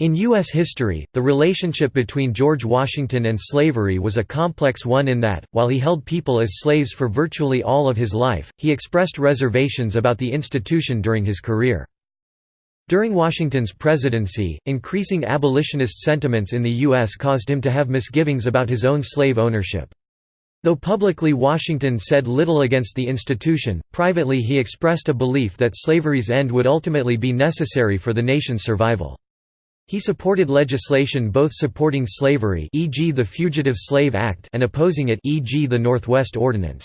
In U.S. history, the relationship between George Washington and slavery was a complex one in that, while he held people as slaves for virtually all of his life, he expressed reservations about the institution during his career. During Washington's presidency, increasing abolitionist sentiments in the U.S. caused him to have misgivings about his own slave ownership. Though publicly Washington said little against the institution, privately he expressed a belief that slavery's end would ultimately be necessary for the nation's survival. He supported legislation both supporting slavery e.g. the Fugitive Slave Act and opposing it e.g. the Northwest Ordinance.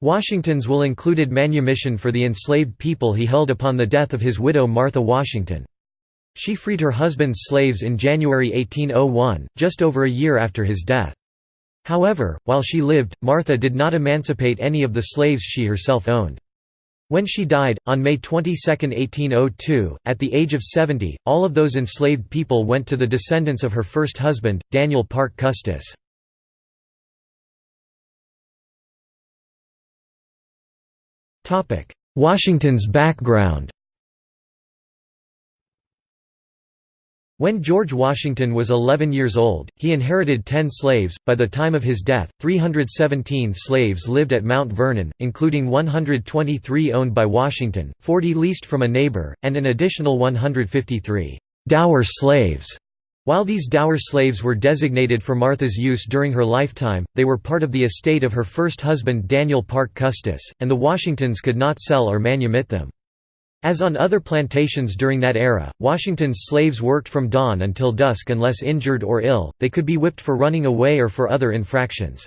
Washington's will included manumission for the enslaved people he held upon the death of his widow Martha Washington. She freed her husband's slaves in January 1801, just over a year after his death. However, while she lived, Martha did not emancipate any of the slaves she herself owned. When she died, on May 22, 1802, at the age of 70, all of those enslaved people went to the descendants of her first husband, Daniel Parke Custis. Washington's background When George Washington was 11 years old, he inherited 10 slaves. By the time of his death, 317 slaves lived at Mount Vernon, including 123 owned by Washington, 40 leased from a neighbor, and an additional 153 dower slaves. While these dower slaves were designated for Martha's use during her lifetime, they were part of the estate of her first husband Daniel Parke Custis, and the Washingtons could not sell or manumit them. As on other plantations during that era, Washington's slaves worked from dawn until dusk unless injured or ill, they could be whipped for running away or for other infractions.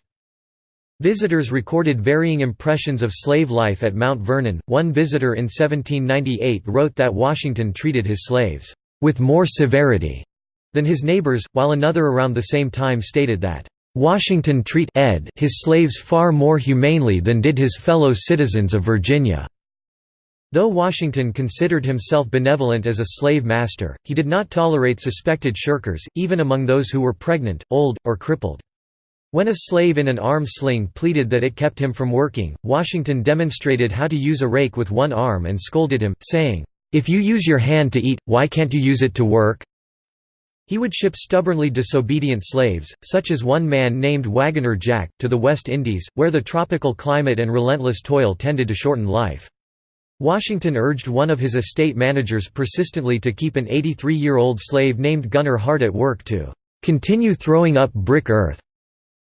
Visitors recorded varying impressions of slave life at Mount Vernon. One visitor in 1798 wrote that Washington treated his slaves with more severity than his neighbors, while another around the same time stated that Washington treat ed his slaves far more humanely than did his fellow citizens of Virginia. Though Washington considered himself benevolent as a slave master, he did not tolerate suspected shirkers, even among those who were pregnant, old, or crippled. When a slave in an arm sling pleaded that it kept him from working, Washington demonstrated how to use a rake with one arm and scolded him, saying, "'If you use your hand to eat, why can't you use it to work?' He would ship stubbornly disobedient slaves, such as one man named Wagoner Jack, to the West Indies, where the tropical climate and relentless toil tended to shorten life. Washington urged one of his estate managers persistently to keep an 83-year-old slave named Gunner Hart at work to "...continue throwing up brick earth."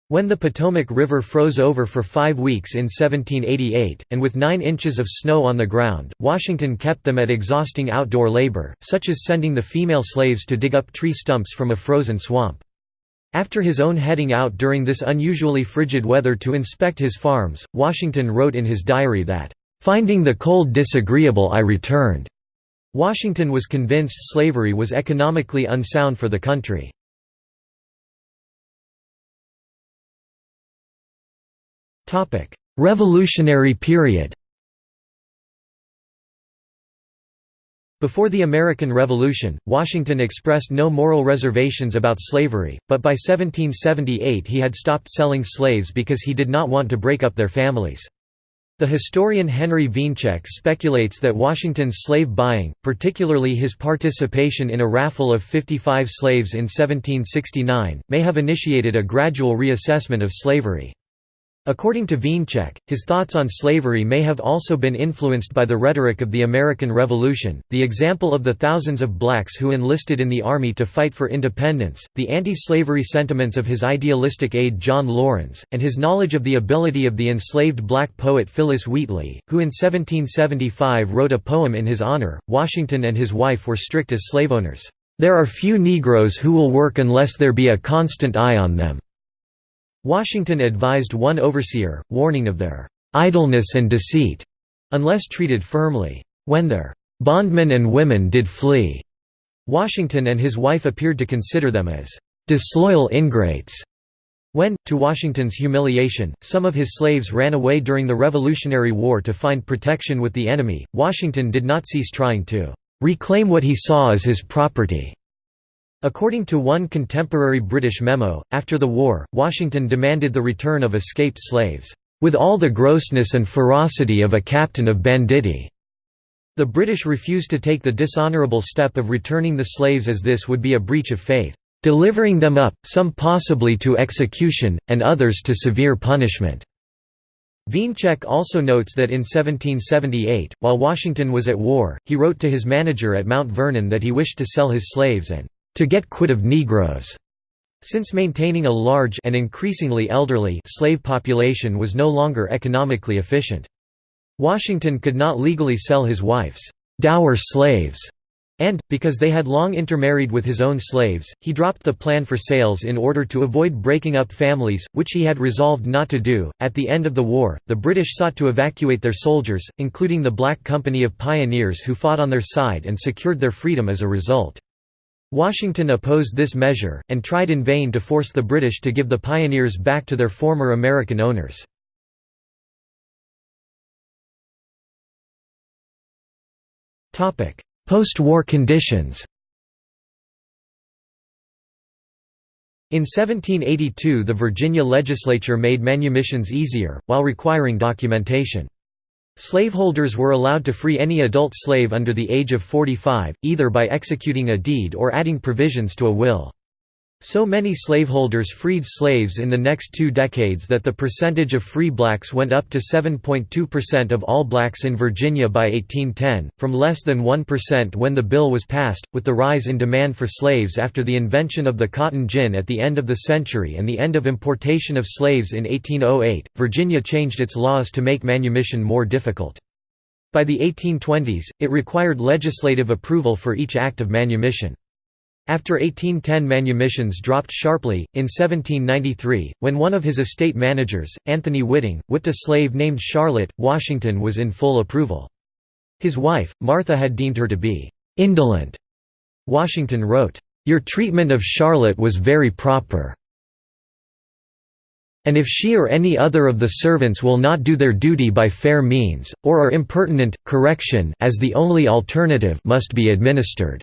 When the Potomac River froze over for five weeks in 1788, and with nine inches of snow on the ground, Washington kept them at exhausting outdoor labor, such as sending the female slaves to dig up tree stumps from a frozen swamp. After his own heading out during this unusually frigid weather to inspect his farms, Washington wrote in his diary that, Finding the cold disagreeable I returned. Washington was convinced slavery was economically unsound for the country. Revolutionary period Before the American Revolution, Washington expressed no moral reservations about slavery, but by 1778 he had stopped selling slaves because he did not want to break up their families. The historian Henry Wiencek speculates that Washington's slave buying, particularly his participation in a raffle of 55 slaves in 1769, may have initiated a gradual reassessment of slavery. According to Wiencek, his thoughts on slavery may have also been influenced by the rhetoric of the American Revolution, the example of the thousands of blacks who enlisted in the Army to fight for independence, the anti-slavery sentiments of his idealistic aide John Laurens, and his knowledge of the ability of the enslaved black poet Phillis Wheatley, who in 1775 wrote a poem in his honor. Washington and his wife were strict as slaveowners. There are few Negroes who will work unless there be a constant eye on them. Washington advised one overseer, warning of their idleness and deceit, unless treated firmly. When their bondmen and women did flee, Washington and his wife appeared to consider them as disloyal ingrates. When, to Washington's humiliation, some of his slaves ran away during the Revolutionary War to find protection with the enemy, Washington did not cease trying to reclaim what he saw as his property. According to one contemporary British memo, after the war, Washington demanded the return of escaped slaves, "...with all the grossness and ferocity of a captain of banditti." The British refused to take the dishonourable step of returning the slaves as this would be a breach of faith, "...delivering them up, some possibly to execution, and others to severe punishment." Wiencek also notes that in 1778, while Washington was at war, he wrote to his manager at Mount Vernon that he wished to sell his slaves and to get quit of Negroes, since maintaining a large and increasingly elderly slave population was no longer economically efficient. Washington could not legally sell his wife's dower slaves and, because they had long intermarried with his own slaves, he dropped the plan for sales in order to avoid breaking up families, which he had resolved not to do. At the end of the war, the British sought to evacuate their soldiers, including the Black Company of Pioneers who fought on their side and secured their freedom as a result. Washington opposed this measure, and tried in vain to force the British to give the pioneers back to their former American owners. Post-war conditions In 1782 the Virginia legislature made manumissions easier, while requiring documentation. Slaveholders were allowed to free any adult slave under the age of 45, either by executing a deed or adding provisions to a will. So many slaveholders freed slaves in the next two decades that the percentage of free blacks went up to 7.2% of all blacks in Virginia by 1810, from less than 1% when the bill was passed. With the rise in demand for slaves after the invention of the cotton gin at the end of the century and the end of importation of slaves in 1808, Virginia changed its laws to make manumission more difficult. By the 1820s, it required legislative approval for each act of manumission. After 1810 manumissions dropped sharply, in 1793, when one of his estate managers, Anthony Whitting, whipped a slave named Charlotte, Washington was in full approval. His wife, Martha had deemed her to be «indolent». Washington wrote, «Your treatment of Charlotte was very proper. And if she or any other of the servants will not do their duty by fair means, or are impertinent, correction as the only alternative must be administered."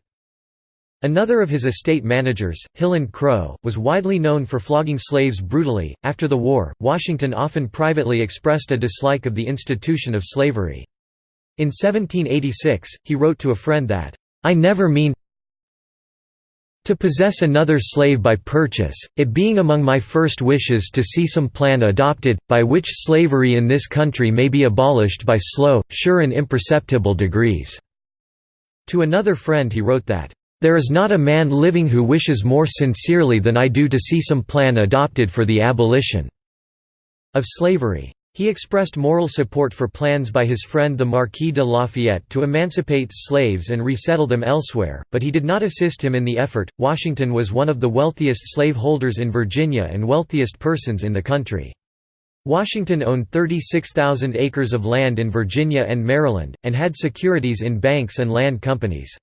Another of his estate managers, Hiland Crow, was widely known for flogging slaves brutally. After the war, Washington often privately expressed a dislike of the institution of slavery. In 1786, he wrote to a friend that, I never mean to possess another slave by purchase, it being among my first wishes to see some plan adopted, by which slavery in this country may be abolished by slow, sure and imperceptible degrees." To another friend he wrote that, there is not a man living who wishes more sincerely than I do to see some plan adopted for the abolition of slavery. He expressed moral support for plans by his friend the Marquis de Lafayette to emancipate slaves and resettle them elsewhere, but he did not assist him in the effort. Washington was one of the wealthiest slaveholders in Virginia and wealthiest persons in the country. Washington owned 36,000 acres of land in Virginia and Maryland, and had securities in banks and land companies.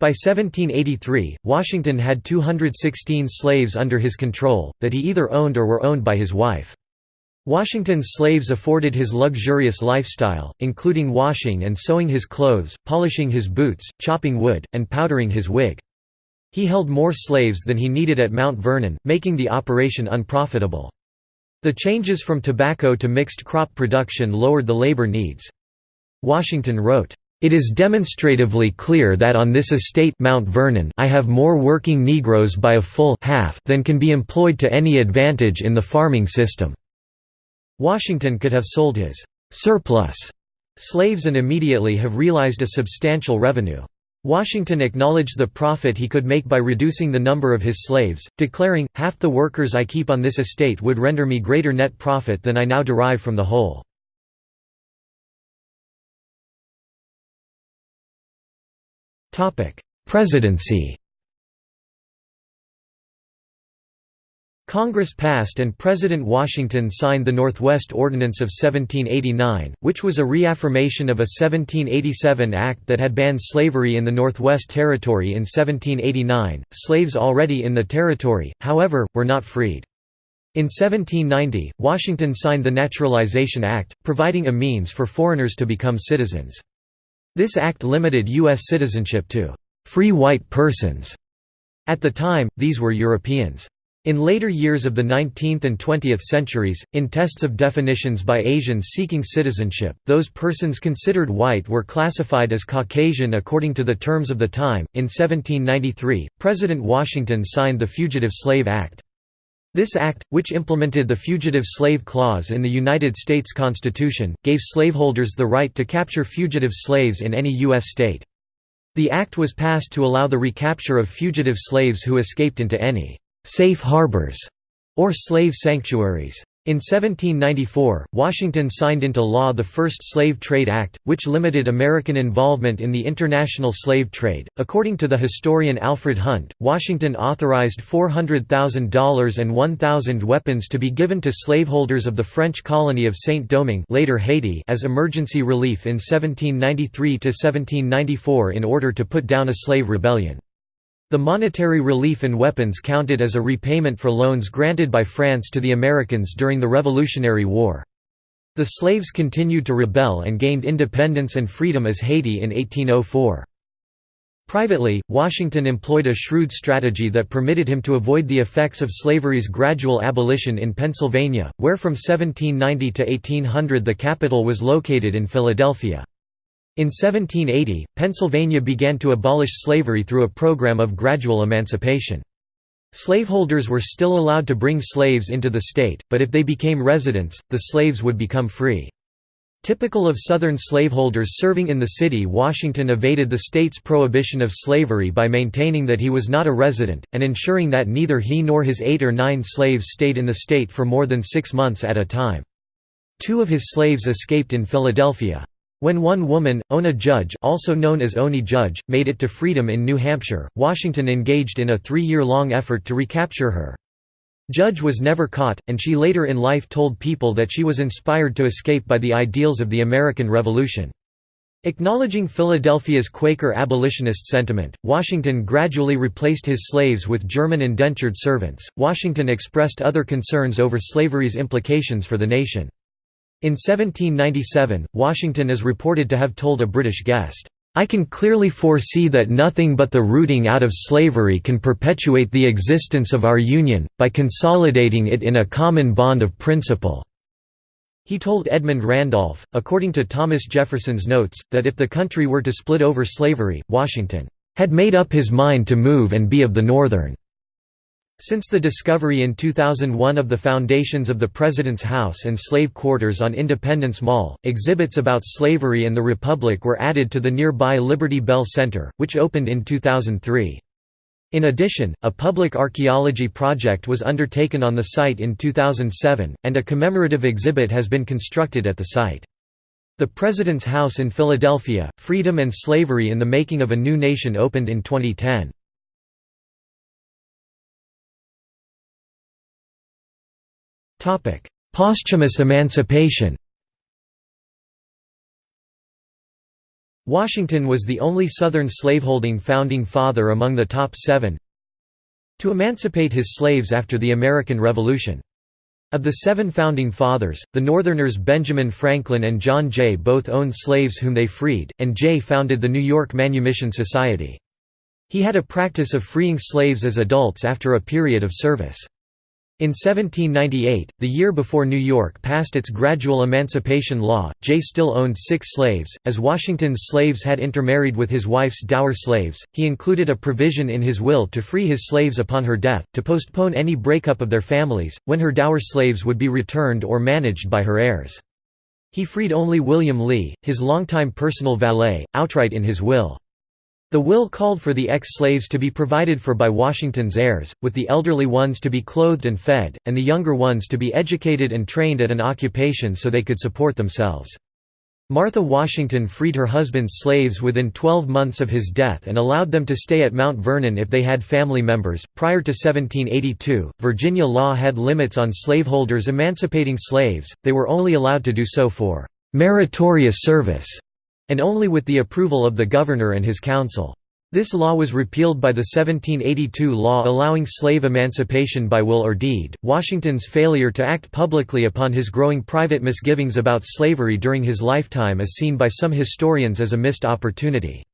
By 1783, Washington had 216 slaves under his control, that he either owned or were owned by his wife. Washington's slaves afforded his luxurious lifestyle, including washing and sewing his clothes, polishing his boots, chopping wood, and powdering his wig. He held more slaves than he needed at Mount Vernon, making the operation unprofitable. The changes from tobacco to mixed crop production lowered the labor needs. Washington wrote, it is demonstratively clear that on this estate Mount Vernon I have more working Negroes by a full half than can be employed to any advantage in the farming system." Washington could have sold his «surplus» slaves and immediately have realized a substantial revenue. Washington acknowledged the profit he could make by reducing the number of his slaves, declaring, half the workers I keep on this estate would render me greater net profit than I now derive from the whole. Presidency Congress passed and President Washington signed the Northwest Ordinance of 1789, which was a reaffirmation of a 1787 act that had banned slavery in the Northwest Territory in 1789. Slaves already in the territory, however, were not freed. In 1790, Washington signed the Naturalization Act, providing a means for foreigners to become citizens. This act limited U.S. citizenship to «free white persons». At the time, these were Europeans. In later years of the 19th and 20th centuries, in tests of definitions by Asians seeking citizenship, those persons considered white were classified as Caucasian according to the terms of the time. In 1793, President Washington signed the Fugitive Slave Act. This act, which implemented the Fugitive Slave Clause in the United States Constitution, gave slaveholders the right to capture fugitive slaves in any U.S. state. The act was passed to allow the recapture of fugitive slaves who escaped into any safe harbors, or slave sanctuaries. In 1794, Washington signed into law the first Slave Trade Act, which limited American involvement in the international slave trade. According to the historian Alfred Hunt, Washington authorized $400,000 and 1,000 weapons to be given to slaveholders of the French colony of Saint-Domingue later Haiti as emergency relief in 1793–1794 in order to put down a slave rebellion. The monetary relief and weapons counted as a repayment for loans granted by France to the Americans during the Revolutionary War. The slaves continued to rebel and gained independence and freedom as Haiti in 1804. Privately, Washington employed a shrewd strategy that permitted him to avoid the effects of slavery's gradual abolition in Pennsylvania, where from 1790 to 1800 the capital was located in Philadelphia. In 1780, Pennsylvania began to abolish slavery through a program of gradual emancipation. Slaveholders were still allowed to bring slaves into the state, but if they became residents, the slaves would become free. Typical of Southern slaveholders serving in the city Washington evaded the state's prohibition of slavery by maintaining that he was not a resident, and ensuring that neither he nor his eight or nine slaves stayed in the state for more than six months at a time. Two of his slaves escaped in Philadelphia. When one woman, Ona Judge also known as Oni Judge, made it to freedom in New Hampshire, Washington engaged in a three-year-long effort to recapture her. Judge was never caught, and she later in life told people that she was inspired to escape by the ideals of the American Revolution. Acknowledging Philadelphia's Quaker abolitionist sentiment, Washington gradually replaced his slaves with German indentured servants. Washington expressed other concerns over slavery's implications for the nation. In 1797, Washington is reported to have told a British guest, "'I can clearly foresee that nothing but the rooting out of slavery can perpetuate the existence of our Union, by consolidating it in a common bond of principle." He told Edmund Randolph, according to Thomas Jefferson's notes, that if the country were to split over slavery, Washington "'had made up his mind to move and be of the Northern' Since the discovery in 2001 of the foundations of the President's House and slave quarters on Independence Mall, exhibits about slavery and the Republic were added to the nearby Liberty Bell Center, which opened in 2003. In addition, a public archaeology project was undertaken on the site in 2007, and a commemorative exhibit has been constructed at the site. The President's House in Philadelphia, Freedom and Slavery in the Making of a New Nation opened in 2010. Posthumous emancipation Washington was the only Southern slaveholding founding father among the top seven to emancipate his slaves after the American Revolution. Of the seven founding fathers, the Northerners Benjamin Franklin and John Jay both owned slaves whom they freed, and Jay founded the New York Manumission Society. He had a practice of freeing slaves as adults after a period of service. In 1798, the year before New York passed its gradual emancipation law, Jay still owned six slaves. As Washington's slaves had intermarried with his wife's dower slaves, he included a provision in his will to free his slaves upon her death, to postpone any breakup of their families, when her dower slaves would be returned or managed by her heirs. He freed only William Lee, his longtime personal valet, outright in his will. The will called for the ex-slaves to be provided for by Washington's heirs, with the elderly ones to be clothed and fed, and the younger ones to be educated and trained at an occupation so they could support themselves. Martha Washington freed her husband's slaves within 12 months of his death and allowed them to stay at Mount Vernon if they had family members. Prior to 1782, Virginia law had limits on slaveholders emancipating slaves, they were only allowed to do so for meritorious service and only with the approval of the governor and his council. This law was repealed by the 1782 law allowing slave emancipation by will or deed. Washington's failure to act publicly upon his growing private misgivings about slavery during his lifetime is seen by some historians as a missed opportunity.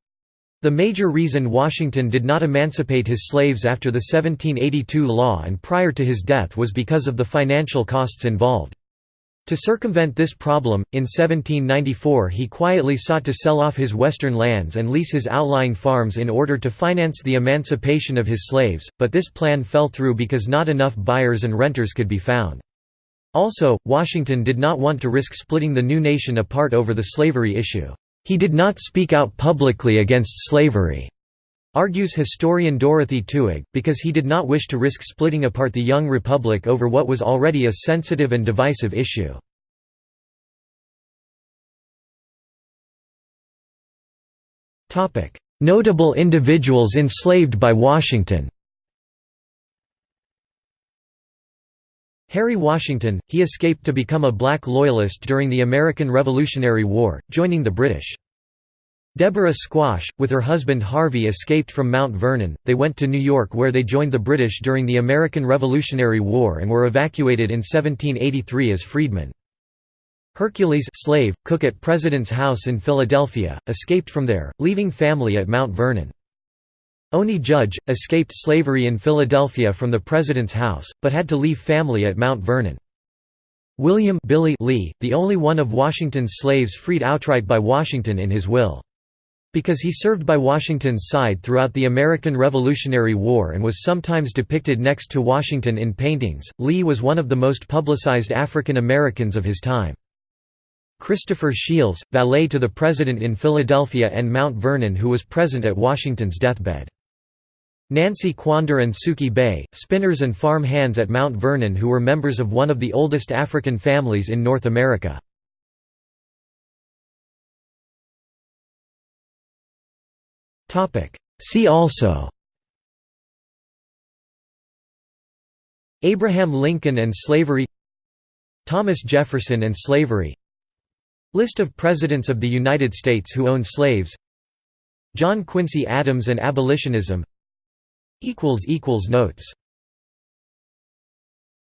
The major reason Washington did not emancipate his slaves after the 1782 law and prior to his death was because of the financial costs involved. To circumvent this problem, in 1794 he quietly sought to sell off his western lands and lease his outlying farms in order to finance the emancipation of his slaves, but this plan fell through because not enough buyers and renters could be found. Also, Washington did not want to risk splitting the new nation apart over the slavery issue. He did not speak out publicly against slavery. Argues historian Dorothy Twohig, because he did not wish to risk splitting apart the young republic over what was already a sensitive and divisive issue. Notable individuals enslaved by Washington Harry Washington, he escaped to become a black loyalist during the American Revolutionary War, joining the British. Deborah Squash, with her husband Harvey escaped from Mount Vernon, they went to New York where they joined the British during the American Revolutionary War and were evacuated in 1783 as freedmen. Hercules slave, cook at President's House in Philadelphia, escaped from there, leaving family at Mount Vernon. Oni Judge, escaped slavery in Philadelphia from the President's House, but had to leave family at Mount Vernon. William Billy Lee, the only one of Washington's slaves freed outright by Washington in his will. Because he served by Washington's side throughout the American Revolutionary War and was sometimes depicted next to Washington in paintings, Lee was one of the most publicized African Americans of his time. Christopher Sheels, valet to the President in Philadelphia and Mount Vernon who was present at Washington's deathbed. Nancy Quander and Suki Bay, spinners and farm hands at Mount Vernon who were members of one of the oldest African families in North America. See also. Abraham Lincoln and slavery. Thomas Jefferson and slavery. List of Presidents of the United States who owned slaves. John Quincy Adams and abolitionism. Notes